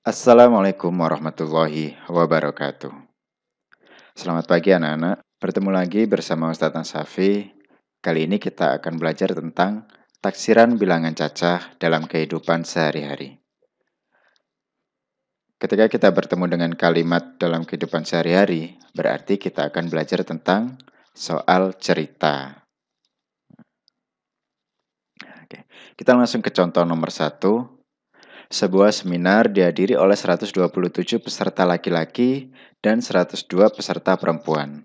Assalamualaikum warahmatullahi wabarakatuh. Selamat pagi anak-anak. Bertemu lagi bersama Ustadz Nasafi. Kali ini kita akan belajar tentang taksiran bilangan cacah dalam kehidupan sehari-hari. Ketika kita bertemu dengan kalimat dalam kehidupan sehari-hari, berarti kita akan belajar tentang soal cerita. Oke, kita langsung ke contoh nomor satu. Sebuah seminar dihadiri oleh 127 peserta laki-laki dan 102 peserta perempuan.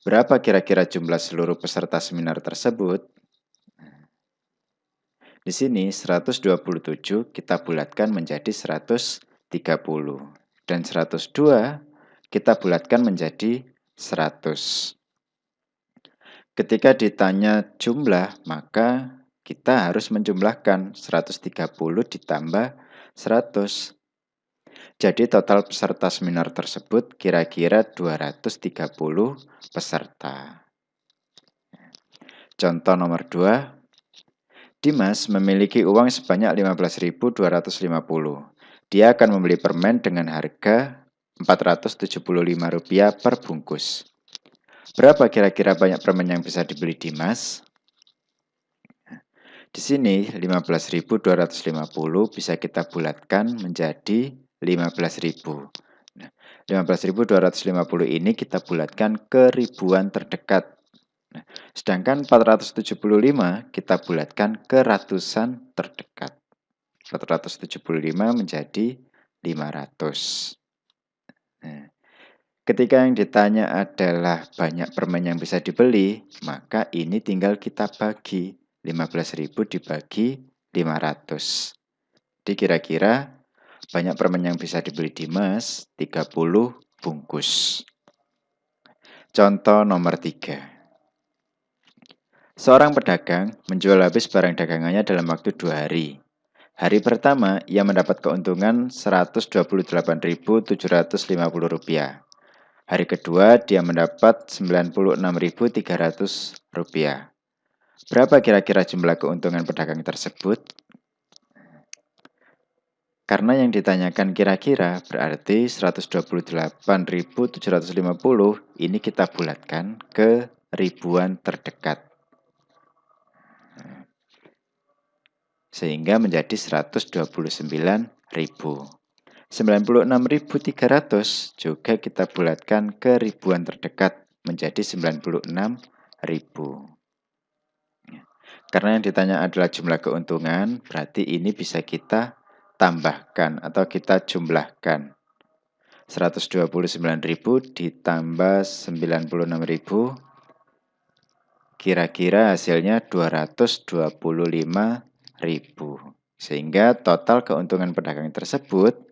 Berapa kira-kira jumlah seluruh peserta seminar tersebut? Di sini 127 kita bulatkan menjadi 130 dan 102 kita bulatkan menjadi 100. Ketika ditanya jumlah, maka kita harus menjumlahkan 130 ditambah 100. Jadi total peserta seminar tersebut kira-kira 230 peserta. Contoh nomor 2. Dimas memiliki uang sebanyak 15.250. Dia akan membeli permen dengan harga Rp475 per bungkus. Berapa kira-kira banyak permen yang bisa dibeli Dimas? Di sini 15.250 bisa kita bulatkan menjadi 15.000. Nah, 15.250 ini kita bulatkan ke ribuan terdekat. Nah, sedangkan 475 kita bulatkan ke ratusan terdekat. 475 menjadi 500. Nah, ketika yang ditanya adalah banyak permen yang bisa dibeli, maka ini tinggal kita bagi 15.000 dibagi 500. Jadi kira-kira banyak permen yang bisa dibeli Dimas 30 bungkus. Contoh nomor 3. Seorang pedagang menjual habis barang dagangannya dalam waktu dua hari. Hari pertama, ia mendapat keuntungan Rp128.750. Hari kedua, dia mendapat Rp96.300. Berapa kira-kira jumlah keuntungan pedagang tersebut? Karena yang ditanyakan kira-kira berarti 128.750 ini kita bulatkan ke ribuan terdekat. Sehingga menjadi 129.000. 96.300 juga kita bulatkan ke ribuan terdekat menjadi 96.000. Karena yang ditanya adalah jumlah keuntungan, berarti ini bisa kita tambahkan atau kita jumlahkan. 129.000 ditambah 96.000 kira-kira hasilnya 225.000. Sehingga total keuntungan pedagang tersebut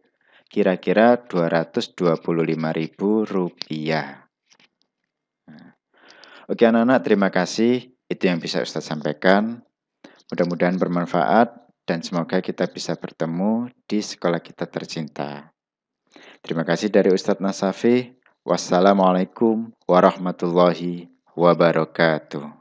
kira-kira 225.000 rupiah. Nah, oke anak-anak, terima kasih. Itu yang bisa Ustaz sampaikan. Mudah-mudahan bermanfaat dan semoga kita bisa bertemu di sekolah kita tercinta. Terima kasih dari Ustadz Nasafi. Wassalamualaikum warahmatullahi wabarakatuh.